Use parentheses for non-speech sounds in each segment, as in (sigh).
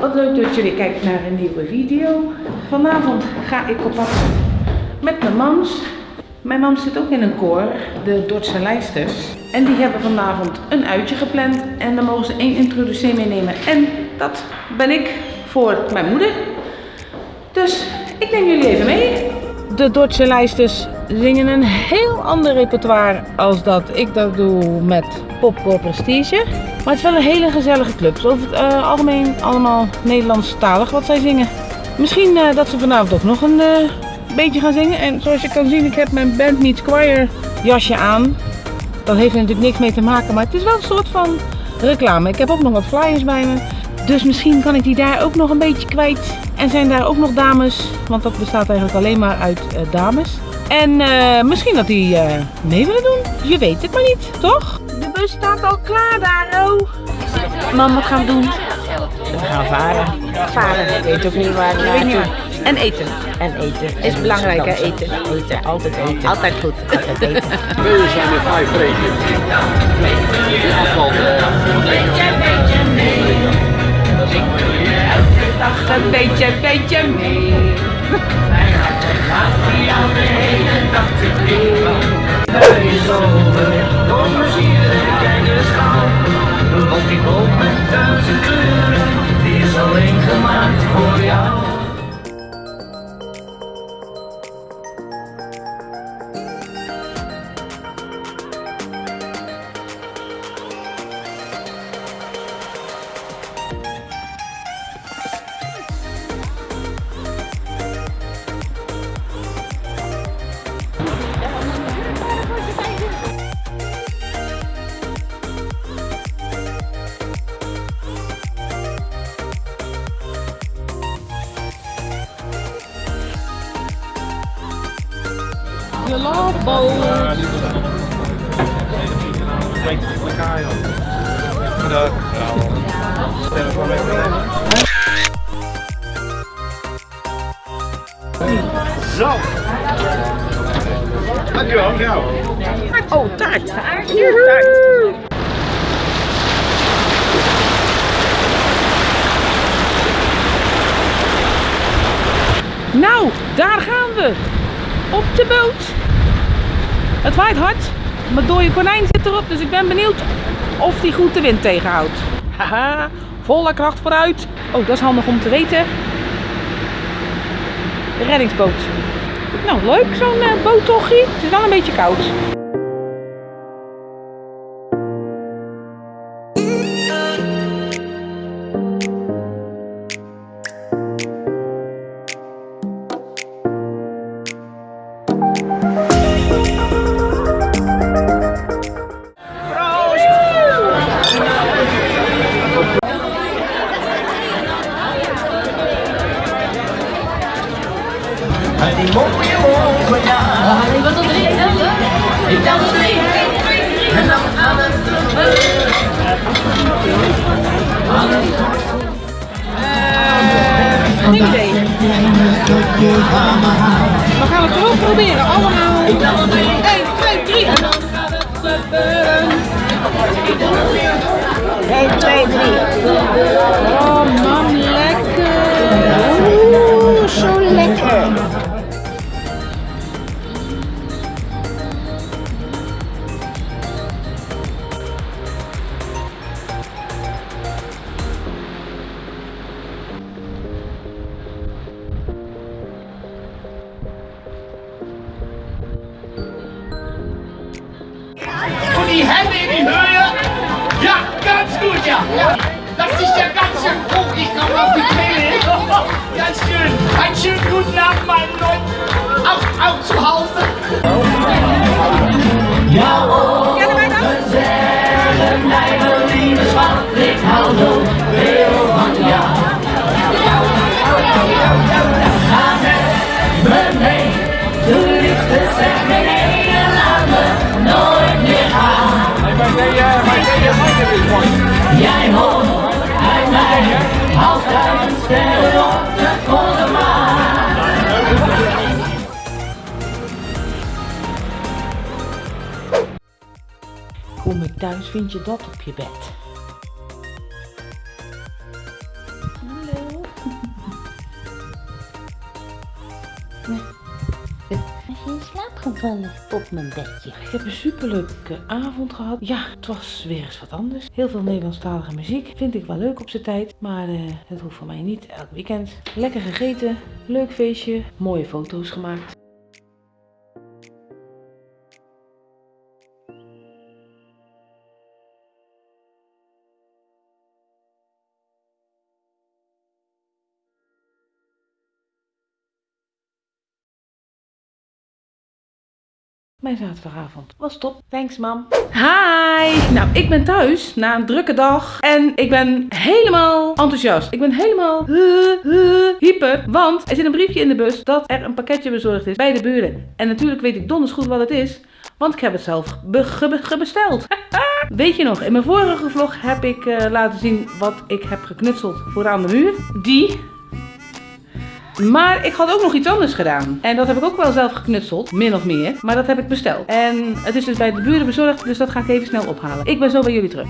wat leuk dat jullie kijken naar een nieuwe video. Vanavond ga ik op pad met mijn mams. Mijn mam zit ook in een koor, de Dordtse Lijsters. En die hebben vanavond een uitje gepland. En dan mogen ze één introducee meenemen. En dat ben ik voor mijn moeder. Dus ik neem jullie even mee. De Dordtse Lijsters zingen een heel ander repertoire als dat ik dat doe met Popcore Prestige. Maar het is wel een hele gezellige club. Is over het eh, algemeen allemaal Nederlandstalig wat zij zingen. Misschien eh, dat ze vanavond ook nog een eh, beetje gaan zingen. En zoals je kan zien, ik heb mijn Band Meets Choir jasje aan. Dat heeft natuurlijk niks mee te maken, maar het is wel een soort van reclame. Ik heb ook nog wat flyers bij me. Dus misschien kan ik die daar ook nog een beetje kwijt. En zijn daar ook nog dames, want dat bestaat eigenlijk alleen maar uit eh, dames. En eh, misschien dat die eh, mee willen doen. Je weet het maar niet, toch? De bus staat al klaar daar, oh. Mam, wat gaan we doen? We gaan varen. Varen. Ik weet ook niet waar we Ik weet niet waar. En eten. En eten. Is En belangrijk, hè, eten. Eten, altijd eten. Altijd goed. Altijd eten. (laughs) Tweeën zijn er vijf breken. De afval. Dag een beetje, beetje mee. De loopboot. Zo. Dankjewel, jou. Oh, taart. Hier, taart. Nou, daar gaan we. Op de boot. Het waait hard, maar dode konijn zit erop, dus ik ben benieuwd of die goed de wind tegenhoudt. Haha, volle kracht vooruit. Oh, dat is handig om te weten. De reddingsboot. Nou, leuk zo'n uh, boottochtje. Het is wel een beetje koud. Het Geen. We gaan het gewoon proberen. Allemaal. 1, 2, 3. 1, 2, 3. Oh man, lekker. Ja. Das ist (laughs) ja ganz schön. Ich komme auf die Quelle. Ganz schön. Einen schönen guten Abend, meine Leute. Auch, auch zu Hause. Ja, oh, zeggen mijn lieve ik. Thuis vind je dat op je bed. Hallo. Je in slaap gevallen op mijn bedje? Ik heb een superleuke avond gehad. Ja, het was weer eens wat anders. Heel veel Nederlandstalige muziek. Vind ik wel leuk op zijn tijd. Maar eh, het hoeft voor mij niet elk weekend. Lekker gegeten. Leuk feestje. Mooie foto's gemaakt. Mijn zaterdagavond was top. Thanks, mam. Hi! Nou, ik ben thuis na een drukke dag. En ik ben helemaal enthousiast. Ik ben helemaal hyper. Want er zit een briefje in de bus dat er een pakketje bezorgd is bij de buren. En natuurlijk weet ik donders goed wat het is. Want ik heb het zelf be- ge- gebesteld. (laughs) Weet je nog, in mijn vorige vlog heb ik eh, laten zien wat ik heb geknutseld voor aan de muur. Die maar ik had ook nog iets anders gedaan. En dat heb ik ook wel zelf geknutseld, min of meer. Maar dat heb ik besteld. En het is dus bij de buren bezorgd, dus dat ga ik even snel ophalen. Ik ben zo bij jullie terug.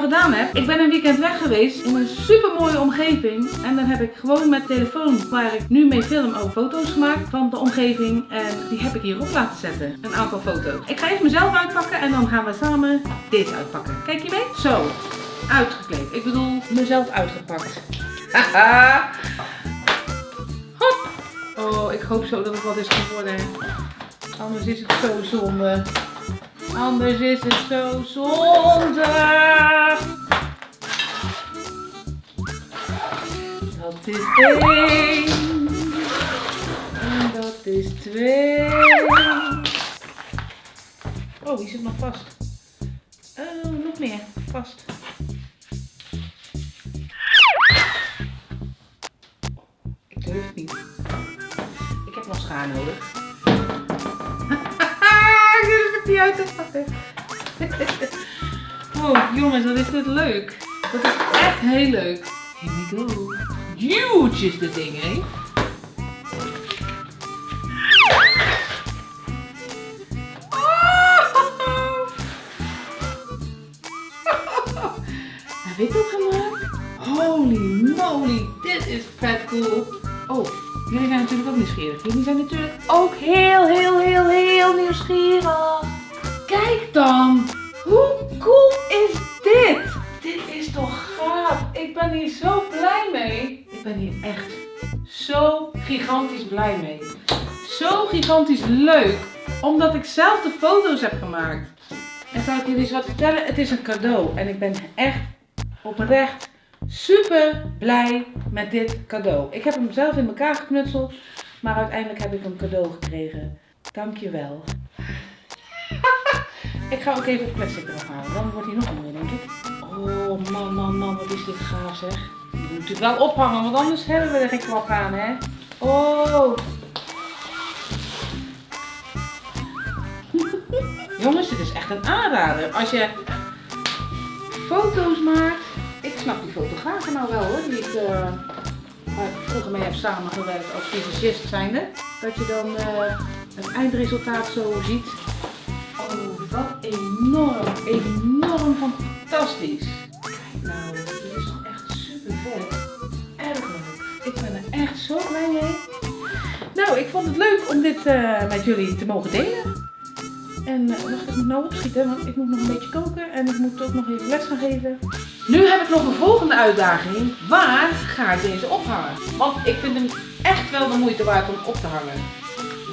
Gedaan heb? Ik ben een weekend weg geweest in een super mooie omgeving. En dan heb ik gewoon met telefoon, waar ik nu mee film, ook foto's gemaakt van de omgeving. En die heb ik hierop laten zetten. Een aantal foto's. Ik ga eerst mezelf uitpakken en dan gaan we samen dit uitpakken. Kijk je mee? Zo. Uitgekleed. Ik bedoel, mezelf uitgepakt. Haha. Hop. Oh, ik hoop zo dat het wat is geworden. Anders is het zo zonde. Anders is het zo zonde. Dat is één. En dat is twee. Oh, die zit nog vast. Oh, nog meer. Vast. Ik durf het niet. Ik heb nog schaar nodig. Het uit pakken. (laughs) Oh, jongens, wat is dit leuk. Dat is echt heel leuk. Here we go. Huge is dit ding, hè? (laughs) Heb ik dat gemaakt? Holy moly, dit is vet cool. Oh, jullie zijn natuurlijk ook nieuwsgierig. Jullie zijn natuurlijk ook heel, heel, heel, heel nieuwsgierig. Dan, hoe cool is dit? Dit is toch gaaf. Ik ben hier zo blij mee. Ik ben hier echt zo gigantisch blij mee. Zo gigantisch leuk. Omdat ik zelf de foto's heb gemaakt. En zal ik jullie eens wat vertellen? Het is een cadeau. En ik ben echt oprecht super blij met dit cadeau. Ik heb hem zelf in elkaar geknutseld. Maar uiteindelijk heb ik een cadeau gekregen. Dankjewel. (laughs) ik ga ook even het plastic eraf halen. Dan wordt hij nog mooier, denk ik. Oh man, man, man. Wat is dit gaaf zeg. Moet natuurlijk wel ophangen. Want anders hebben we er geen klap aan, hè. Oh. (laughs) Jongens, dit is echt een aanrader. Als je foto's maakt. Ik snap die fotografen nou wel hoor. Die ik, ik vroeger mee heb samengewerkt als visagist zijnde. Dat je dan eh, het eindresultaat zo ziet. Wat enorm, enorm fantastisch. Kijk nou, dit is toch echt super vet. Erg leuk. Ik ben er echt zo blij mee. Nou, ik vond het leuk om dit eh, met jullie te mogen delen. En uh, wacht, ik moet nou opschieten, want ik moet nog een beetje koken en ik moet ook nog even les gaan geven. Nu heb ik nog een volgende uitdaging. Waar ga ik deze ophangen? Want ik vind hem echt wel de moeite waard om op te hangen.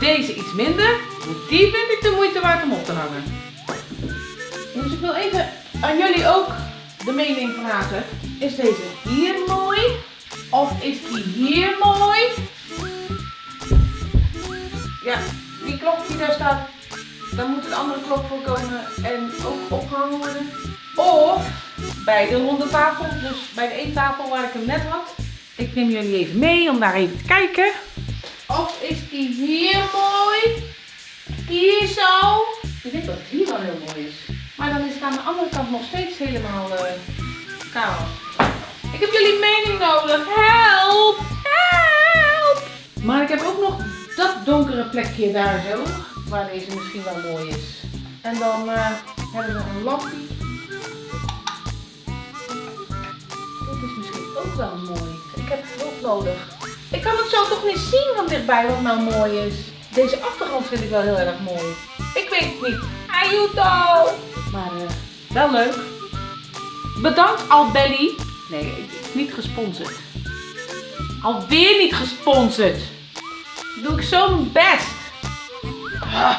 Deze iets minder, die vind ik de moeite waard om op te hangen. Dus ik wil even aan jullie ook de mening vragen. Is deze hier mooi? Of is die hier mooi? Ja, die klok die daar staat, daar moet een andere klok voor komen en ook opgehangen worden. Of bij de ronde tafel, dus bij de eettafel waar ik hem net had. Ik neem jullie even mee om daar even te kijken. Of is die hier mooi? Hier zo? Ik denk dat het hier wel heel mooi is. Maar dan is het aan de andere kant nog steeds helemaal eh kaal. Ik heb jullie mening nodig. Help! Help! Maar ik heb ook nog dat donkere plekje daar zo, waar deze misschien wel mooi is. En dan eh, hebben we een lampje. Dit is misschien ook wel mooi. Ik heb hulp nodig. Ik kan het zo toch niet zien van dichtbij wat nou mooi is. Deze achtergrond vind ik wel heel erg mooi. Ik weet het niet. Ayuto! Maar eh, wel leuk. Bedankt Albelly. Nee, ik- niet gesponsord. Alweer niet gesponsord. Doe ik zo mijn best. Ah,